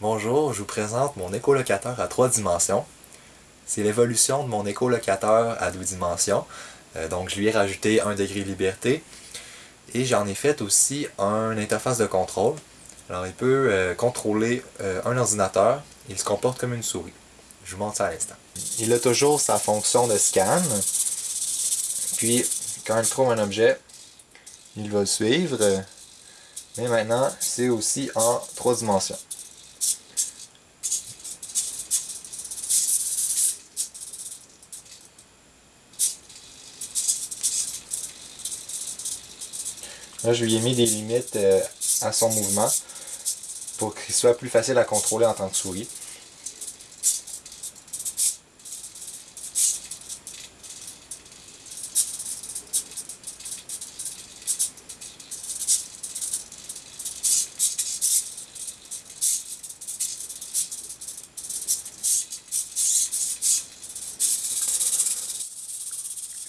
Bonjour, je vous présente mon écolocateur à trois dimensions. C'est l'évolution de mon écolocateur à deux dimensions. Euh, donc je lui ai rajouté un degré de liberté. Et j'en ai fait aussi un interface de contrôle. Alors il peut euh, contrôler euh, un ordinateur. Il se comporte comme une souris. Je vous montre ça à l'instant. Il a toujours sa fonction de scan. Puis quand il trouve un objet, il va le suivre. Mais maintenant, c'est aussi en trois dimensions. Là, je lui ai mis des limites euh, à son mouvement pour qu'il soit plus facile à contrôler en tant que souris.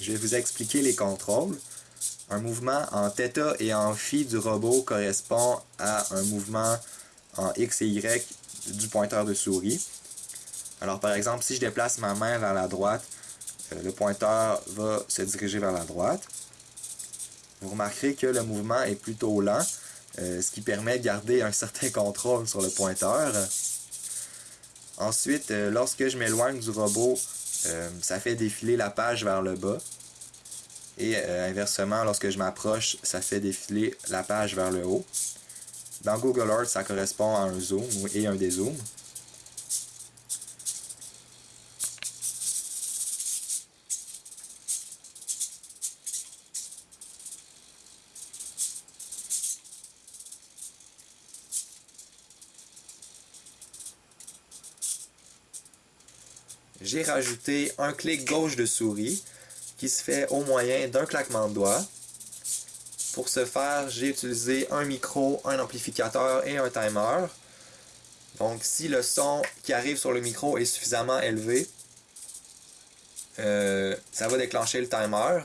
Je vais vous expliquer les contrôles. Un mouvement en θ et en φ du robot correspond à un mouvement en x et y du pointeur de souris. Alors par exemple, si je déplace ma main vers la droite, euh, le pointeur va se diriger vers la droite. Vous remarquerez que le mouvement est plutôt lent, euh, ce qui permet de garder un certain contrôle sur le pointeur. Ensuite, euh, lorsque je m'éloigne du robot, ça fait défiler la page vers le bas. Et euh, inversement, lorsque je m'approche, ça fait défiler la page vers le haut. Dans Google Earth, ça correspond à un zoom et un dézoom. J'ai rajouté un clic gauche de souris qui se fait au moyen d'un claquement de doigts. Pour ce faire, j'ai utilisé un micro, un amplificateur et un timer. Donc si le son qui arrive sur le micro est suffisamment élevé, euh, ça va déclencher le timer.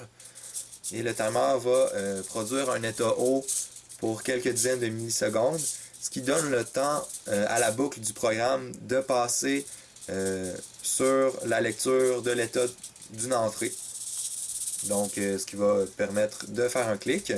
Et le timer va euh, produire un état haut pour quelques dizaines de millisecondes, ce qui donne le temps euh, à la boucle du programme de passer sur la lecture de l'état d'une entrée. Donc, euh, ce qui va permettre de faire un clic.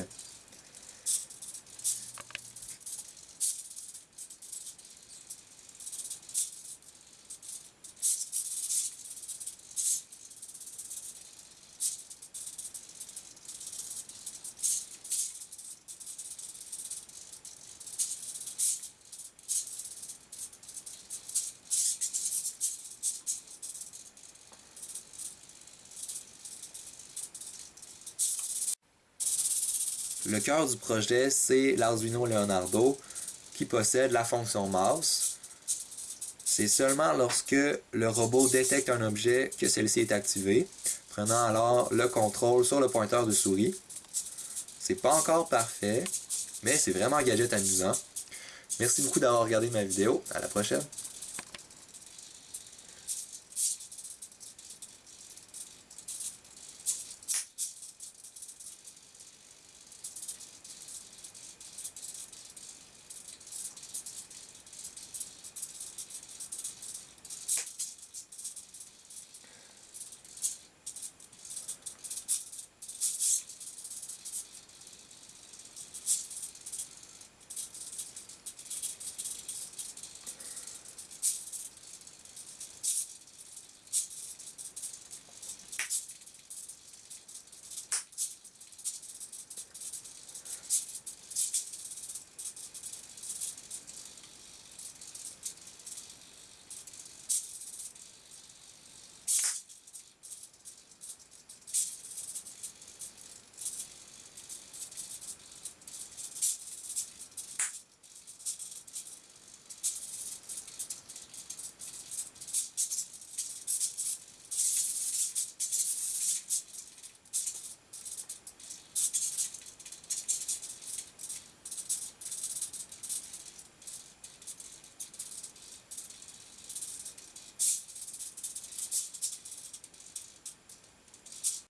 Le cœur du projet, c'est l'Arduino Leonardo qui possède la fonction mouse. C'est seulement lorsque le robot détecte un objet que celle-ci est activée, prenant alors le contrôle sur le pointeur de souris. C'est pas encore parfait, mais c'est vraiment un gadget amusant. Merci beaucoup d'avoir regardé ma vidéo. À la prochaine.